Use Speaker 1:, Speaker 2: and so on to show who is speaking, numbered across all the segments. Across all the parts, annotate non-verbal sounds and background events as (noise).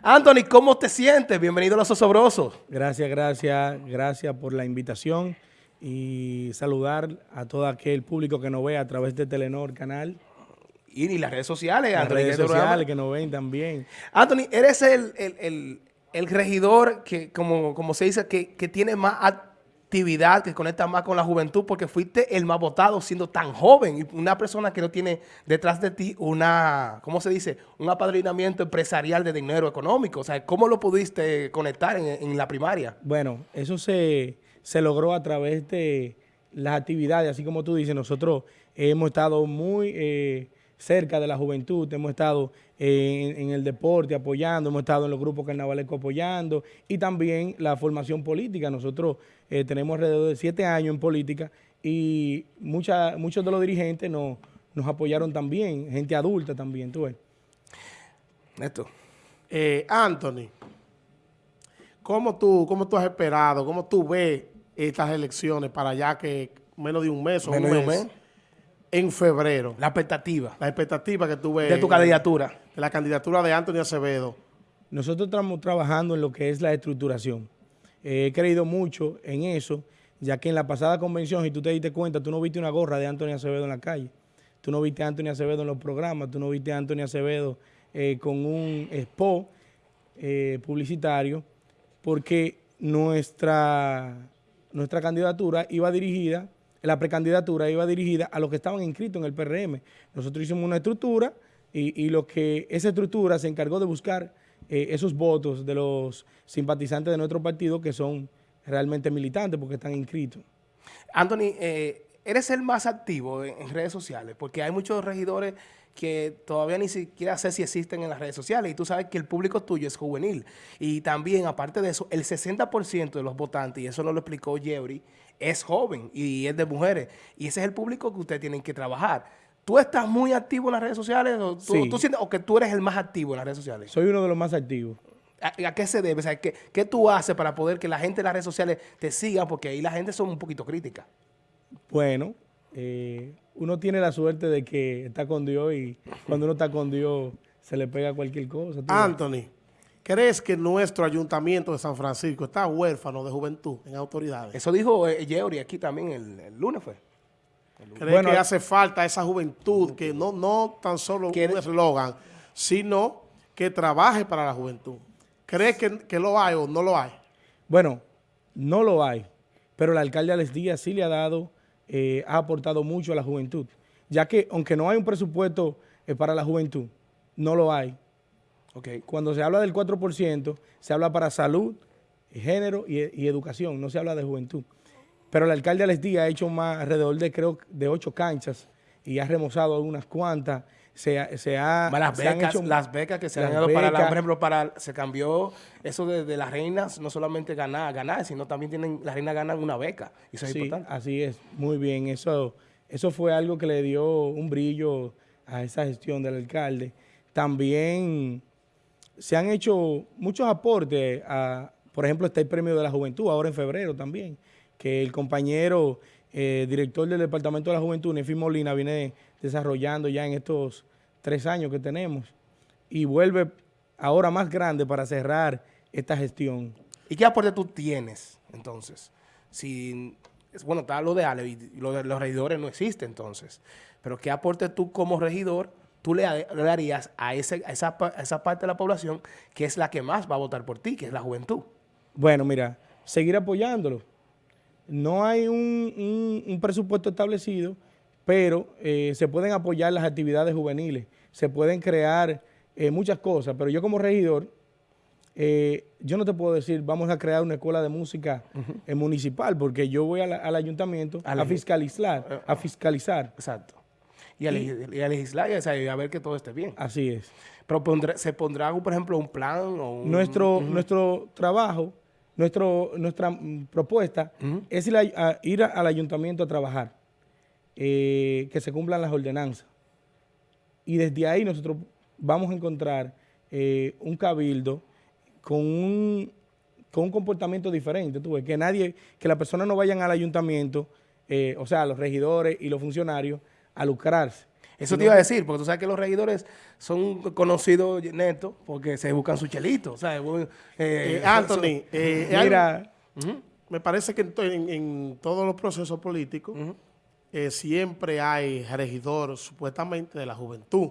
Speaker 1: Anthony, ¿cómo te sientes? Bienvenido a Los Osobrosos.
Speaker 2: Gracias, gracias, gracias por la invitación y saludar a todo aquel público que nos ve a través de Telenor Canal.
Speaker 1: Y, las redes sociales.
Speaker 2: Las redes sociales que nos ven también.
Speaker 1: Anthony, eres el, regidor que, como, como se dice, que, que tiene más actividad que conecta más con la juventud porque fuiste el más votado siendo tan joven y una persona que no tiene detrás de ti una, ¿cómo se dice? Un apadrinamiento empresarial de dinero económico. O sea, ¿cómo lo pudiste conectar en, la primaria?
Speaker 2: Bueno, eso se, se logró a través de las actividades, así como tú dices, nosotros hemos estado muy... Eh, cerca de la juventud, hemos estado en, el deporte apoyando, hemos estado en los grupos carnavalescos apoyando y también la formación política. Nosotros eh, tenemos alrededor de siete años en política y mucha, muchos de los dirigentes nos, nos apoyaron también, gente adulta también, tú ves.
Speaker 3: Esto. Eh, Anthony, ¿cómo tú, ¿cómo tú has esperado, cómo tú ves estas elecciones para allá que menos de un mes o un mes? En febrero.
Speaker 1: La expectativa.
Speaker 3: La expectativa que tuve.
Speaker 1: De tu candidatura.
Speaker 3: De la candidatura de Antonio Acevedo.
Speaker 2: Nosotros estamos trabajando en lo que es la estructuración. Eh, he creído mucho en eso, ya que en la pasada convención, si tú te diste cuenta, tú no viste una gorra de Antonio Acevedo en la calle. Tú no viste a Antonio Acevedo en los programas, tú no viste a Antonio Acevedo eh, con un expo eh, publicitario, porque nuestra, nuestra candidatura iba dirigida la precandidatura iba dirigida a los que estaban inscritos en el PRM. Nosotros hicimos una estructura y, lo que esa estructura se encargó de buscar eh, esos votos de los simpatizantes de nuestro partido que son realmente militantes porque están inscritos.
Speaker 1: Anthony, eh, eres el más activo en, redes sociales porque hay muchos regidores que todavía ni siquiera sé si existen en las redes sociales y tú sabes que el público tuyo es juvenil y también aparte de eso el 60% de los votantes y eso nos lo explicó Jeffrey es joven y es de mujeres. Y ese es el público que ustedes tienen que trabajar. ¿Tú estás muy activo en las redes sociales o tú, sientes o que tú eres el más activo en las redes sociales?
Speaker 2: Soy uno de los más activos.
Speaker 1: ¿A, qué se debe? O sea, ¿qué, ¿qué, tú haces para poder que la gente en las redes sociales te siga? Porque ahí la gente son un poquito crítica.
Speaker 2: Bueno, eh, uno tiene la suerte de que está con Dios y cuando uno está con Dios se le pega cualquier cosa.
Speaker 3: Anthony. ¿Crees que nuestro ayuntamiento de San Francisco está huérfano de juventud en autoridades?
Speaker 1: Eso dijo eh, aquí también el, lunes fue.
Speaker 3: ¿Crees que hace falta esa juventud que no, no tan solo un eslogan, sino que trabaje para la juventud? ¿Crees que, lo hay o no lo hay?
Speaker 2: Bueno, no lo hay, pero el alcalde Alex Díaz sí le ha dado, eh, ha aportado mucho a la juventud, ya que aunque no hay un presupuesto eh, para la juventud, no lo hay. Okay. Cuando se habla del 4%, se habla para salud, género y, educación, no se habla de juventud. Pero el alcalde Alex Díaz ha hecho más alrededor de, creo, de ocho canchas y ha remozado algunas cuantas. Se, se ha,
Speaker 1: las, becas, las becas que se han dado para, la, por ejemplo, para, se cambió eso de, las reinas, no solamente ganar, ganar, sino también tienen, las reinas ganan una beca. Y eso es importante.
Speaker 2: así es, muy bien. Eso, eso fue algo que le dio un brillo a esa gestión del alcalde. También se han hecho muchos aportes, a, por ejemplo, está el Premio de la Juventud, ahora en febrero también, que el compañero eh, director del Departamento de la Juventud, Nefi Molina, viene desarrollando ya en estos tres años que tenemos y vuelve ahora más grande para cerrar esta gestión.
Speaker 1: ¿Y qué aporte tú tienes, entonces? Si, bueno, está lo de Ale y lo de los regidores no existe, entonces. Pero ¿qué aporte tú como regidor tú le, darías a, ese, esa, esa parte de la población que es la que más va a votar por ti, que es la juventud?
Speaker 2: Bueno, mira, seguir apoyándolo. No hay un, presupuesto establecido, pero eh, se pueden apoyar las actividades juveniles, se pueden crear eh, muchas cosas, pero yo como regidor, eh, yo no te puedo decir, vamos a crear una escuela de música municipal, porque yo voy al ayuntamiento a, fiscalizar, a fiscalizar.
Speaker 1: Exacto y a, legislar y a, ver que todo esté bien.
Speaker 2: Así es.
Speaker 1: Pero ¿se pondrá, por ejemplo, un plan? O
Speaker 2: nuestro, nuestro trabajo, nuestro, nuestra propuesta es ir, al ayuntamiento a trabajar, eh, que se cumplan las ordenanzas. Y desde ahí nosotros vamos a encontrar eh, un cabildo con un, con un comportamiento diferente. Tú ves, que nadie, que las personas no vayan al ayuntamiento, eh, o sea, los regidores y los funcionarios, a lucrarse.
Speaker 1: Eso te iba a decir, porque tú sabes que los regidores son conocidos netos porque se buscan su chelito. Eh,
Speaker 3: eh, Anthony, eh, mira, me parece que en, todos los procesos políticos siempre hay regidor supuestamente de la juventud.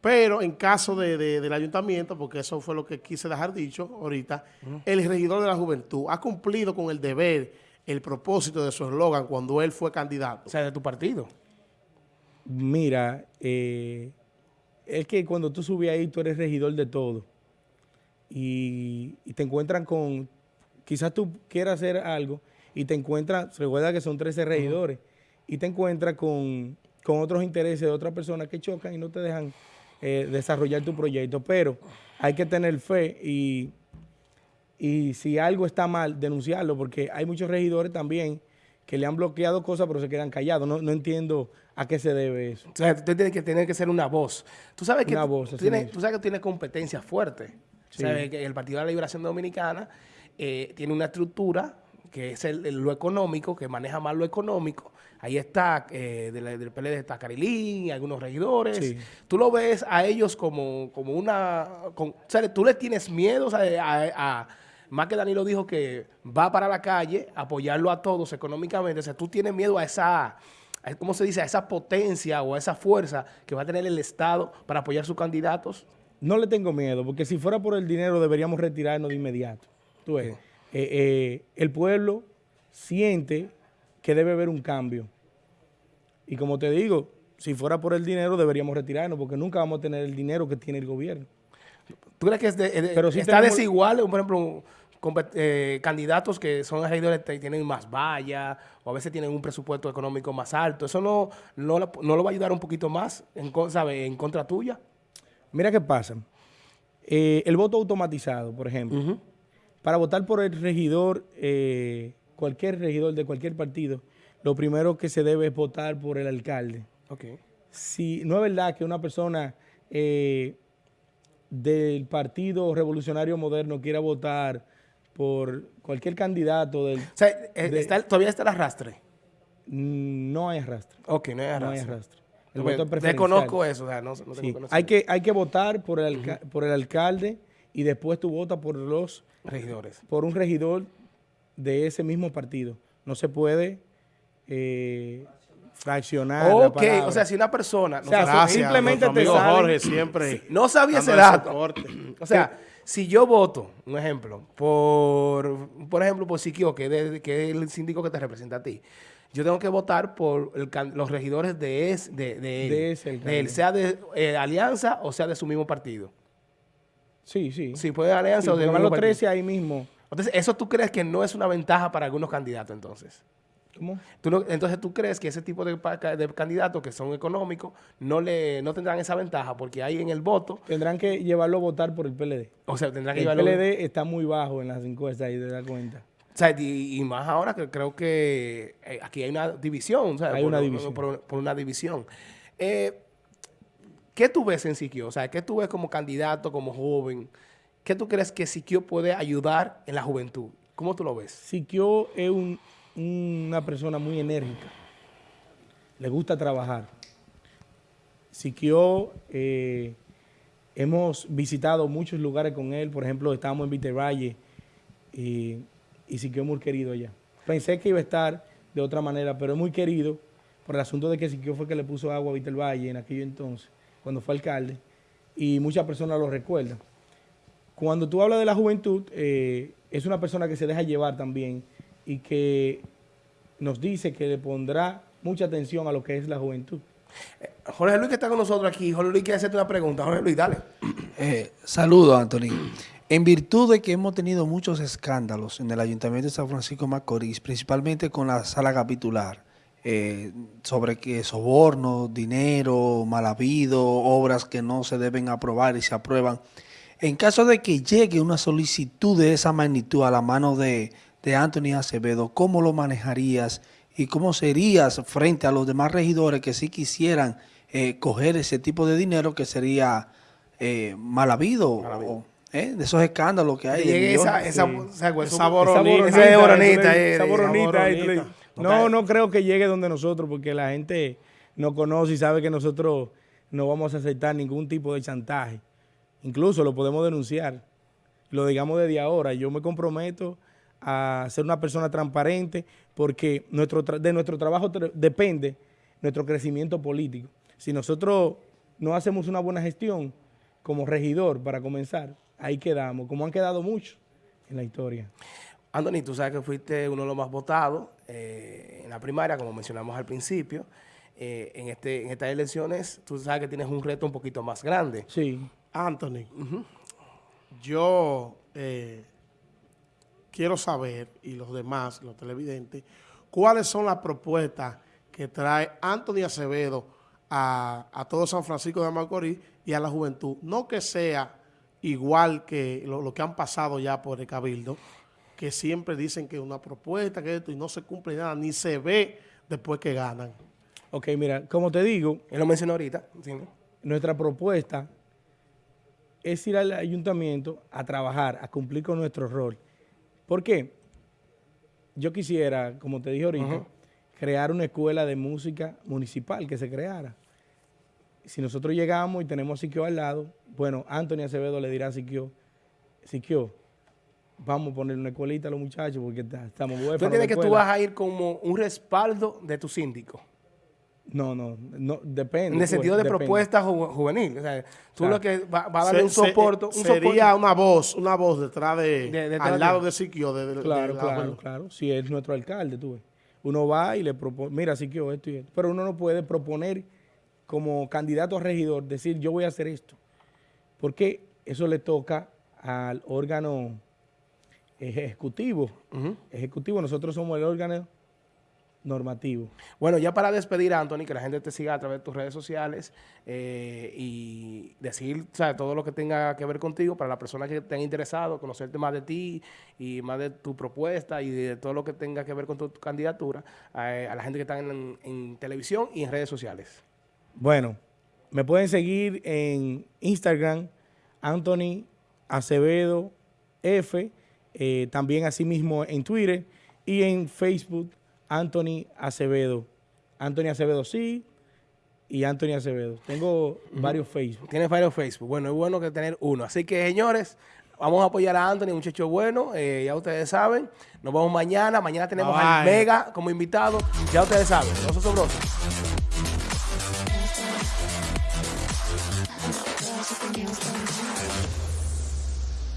Speaker 3: Pero en caso de, del ayuntamiento, porque eso fue lo que quise dejar dicho ahorita, el regidor de la juventud ha cumplido con el deber, el propósito de su eslogan cuando él fue candidato.
Speaker 1: O sea, de tu partido.
Speaker 2: Mira, eh, es que cuando tú subes ahí, tú eres regidor de todo. Y, te encuentran con, quizás tú quieras hacer algo y te encuentras, recuerda que son 13 regidores, y te encuentras con, con otros intereses de otras personas que chocan y no te dejan eh, desarrollar tu proyecto, pero hay que tener fe y, y si algo está mal, denunciarlo, porque hay muchos regidores también que le han bloqueado cosas, pero se quedan callados. No, entiendo a qué se debe eso.
Speaker 1: O sea, tú tienes que tener que ser una voz. Tú sabes que, voz, tú, tienes, tú sabes que tiene competencia fuerte. Sabes que el Partido de la Liberación Dominicana eh, tiene una estructura que es lo económico, que maneja más lo económico, Ahí está, eh, del, PLD está Carilín, algunos regidores. Tú lo ves a ellos como, como una... o sea, tú le tienes miedo a, Más que Danilo dijo que va para la calle apoyarlo a todos económicamente. O sea, tú tienes miedo a esa... ¿Cómo se dice? A esa potencia o a esa fuerza que va a tener el Estado para apoyar sus candidatos.
Speaker 2: No le tengo miedo, porque si fuera por el dinero deberíamos retirarnos de inmediato. Tú ves, eh, eh, el pueblo siente que debe haber un cambio. Y como te digo, si fuera por el dinero deberíamos retirarnos porque nunca vamos a tener el dinero que tiene el gobierno.
Speaker 1: ¿Tú crees que es Pero está desigual, por ejemplo, eh, candidatos que son regidores y tienen más vallas o a veces tienen un presupuesto económico más alto? ¿Eso no, no, lo va a ayudar un poquito más en, en contra tuya?
Speaker 2: Mira qué pasa. Eh, el voto automatizado, por ejemplo. Para votar por el regidor, eh, cualquier regidor de cualquier partido, lo primero que se debe es votar por el alcalde. Okay. Si no es verdad que una persona eh, del Partido Revolucionario Moderno quiera votar por cualquier candidato del... O
Speaker 1: sea, eh, ¿todavía está el arrastre?
Speaker 2: Mm, no hay arrastre.
Speaker 1: Ok, no hay arrastre. No hay arrastre.
Speaker 2: El voto Desconozco eso, o sea, no, no tengo hay, que, hay que votar por el, por el alcalde y después tú votas por los...
Speaker 1: Regidores.
Speaker 2: Por un regidor de ese mismo partido. No se puede eh, fraccionar.
Speaker 1: Ok, o sea, si una persona.
Speaker 2: No simplemente te
Speaker 3: Jorge siempre.
Speaker 1: no sabía ese dato. (clears throat) O sea, si yo voto, un ejemplo, por, por ejemplo, por Siquio, que, que es el síndico que te representa a ti, yo tengo que votar por los regidores de, es, de, de, él, sea de eh, alianza o sea de su mismo partido.
Speaker 2: Sí, sí.
Speaker 1: Si puede alianza o de
Speaker 2: los 13 ahí mismo.
Speaker 1: Entonces, ¿eso tú crees que no es una ventaja para algunos candidatos entonces? ¿Cómo? entonces, ¿tú crees que ese tipo de, candidatos que son económicos no le no tendrán esa ventaja? Porque hay en el voto...
Speaker 2: Tendrán que llevarlo a votar por el PLD.
Speaker 1: O sea, tendrán que
Speaker 2: el llevarlo... El PLD está muy bajo en las encuestas y te das cuenta.
Speaker 1: O sea, y, más ahora que creo que eh, aquí hay una división. O
Speaker 2: hay por, una división.
Speaker 1: Por, una división. Eh, ¿Qué tú ves en Siquio? O sea, ¿qué tú ves como candidato, como joven? ¿Qué tú crees que Siquio puede ayudar en la juventud? ¿Cómo tú lo ves?
Speaker 2: Siquio es un una persona muy enérgica, le gusta trabajar. Siquio, eh, hemos visitado muchos lugares con él, por ejemplo, estábamos en Vitervalle y, y Siquio muy querido allá. Pensé que iba a estar de otra manera, pero es muy querido por el asunto de que Siquio fue que le puso agua a Vitervalle en aquello entonces, cuando fue alcalde, y muchas personas lo recuerdan. Cuando tú hablas de la juventud, eh, es una persona que se deja llevar también y que nos dice que le pondrá mucha atención a lo que es la juventud.
Speaker 1: Eh, Jorge Luis que está con nosotros aquí. Jorge Luis quiere hacerte una pregunta. Jorge Luis, dale. (clears throat)
Speaker 4: Eh, saludo, Anthony. En virtud de que hemos tenido muchos escándalos en el Ayuntamiento de San Francisco de Macorís, principalmente con la sala capitular, eh, sobre que soborno, dinero, mal habido, obras que no se deben aprobar y se aprueban. En caso de que llegue una solicitud de esa magnitud a la mano de, de Anthony Acevedo, ¿cómo lo manejarías y cómo serías frente a los demás regidores que sí quisieran eh, coger ese tipo de dinero que sería eh, mal habido? ¿eh? de esos escándalos que hay.
Speaker 1: esa, esa,
Speaker 2: esa, boronita. No, no creo que llegue donde nosotros porque la gente nos conoce y sabe que nosotros no vamos a aceptar ningún tipo de chantaje. Incluso lo podemos denunciar. Lo digamos desde ahora. Yo me comprometo a ser una persona transparente porque nuestro de nuestro trabajo depende nuestro crecimiento político. Si nosotros no hacemos una buena gestión como regidor, para comenzar, ahí quedamos, como han quedado muchos en la historia.
Speaker 1: Anthony, tú sabes que fuiste uno de los más votados eh, en la primaria, como mencionamos al principio. Eh, en, este, en estas elecciones, tú sabes que tienes un reto un poquito más grande.
Speaker 3: Sí. Anthony, yo eh, quiero saber, y los demás, los televidentes, cuáles son las propuestas que trae Anthony Acevedo a, todo San Francisco de Macorís y a la juventud. No que sea igual que lo, que han pasado ya por el Cabildo, que siempre dicen que una propuesta, que esto, y no se cumple nada, ni se ve después que ganan.
Speaker 2: Ok, mira, como te digo...
Speaker 1: Él lo mencionó ahorita.
Speaker 2: Nuestra propuesta es ir al ayuntamiento a trabajar, a cumplir con nuestro rol. ¿Por qué? Yo quisiera, como te dije ahorita, crear una escuela de música municipal que se creara. Si nosotros llegamos y tenemos a Siquio al lado, bueno, Antonio Acevedo le dirá a Siquio, Siquio, vamos a poner una escuelita a los muchachos porque estamos
Speaker 1: huérfanos. ¿Tú entiendes que tú vas a ir como un respaldo de tu síndico?
Speaker 2: No, no, no, depende.
Speaker 1: En el sentido de propuesta juvenil. O sea, tú lo que va, a darle un soporte. Un
Speaker 3: sería una voz, una voz detrás de, al lado de Siquio. De,
Speaker 2: claro, claro, claro. Si es nuestro alcalde, tú ves. Uno va y le propone, mira, Siquio, esto y esto. Pero uno no puede proponer como candidato a regidor, decir yo voy a hacer esto. Porque eso le toca al órgano ejecutivo. Ejecutivo, nosotros somos el órgano normativo.
Speaker 1: Bueno, ya para despedir, Anthony, que la gente te siga a través de tus redes sociales eh, y decir todo lo que tenga que ver contigo para las personas que estén interesados, conocerte más de ti y más de tu propuesta y de todo lo que tenga que ver con tu, candidatura, eh, a la gente que está en, televisión y en redes sociales.
Speaker 2: Bueno, me pueden seguir en Instagram, Anthony Acevedo F, eh, también asimismo en Twitter y en Facebook, Anthony Acevedo. Anthony Acevedo sí y Anthony Acevedo. Tengo varios Facebook.
Speaker 1: Tienes varios Facebook. Bueno, es bueno que tener uno. Así que, señores, vamos a apoyar a Anthony, muchacho bueno. Eh, ya ustedes saben. Nos vemos mañana. Mañana tenemos al Mega como invitado. Ya ustedes saben. No son sobrosos.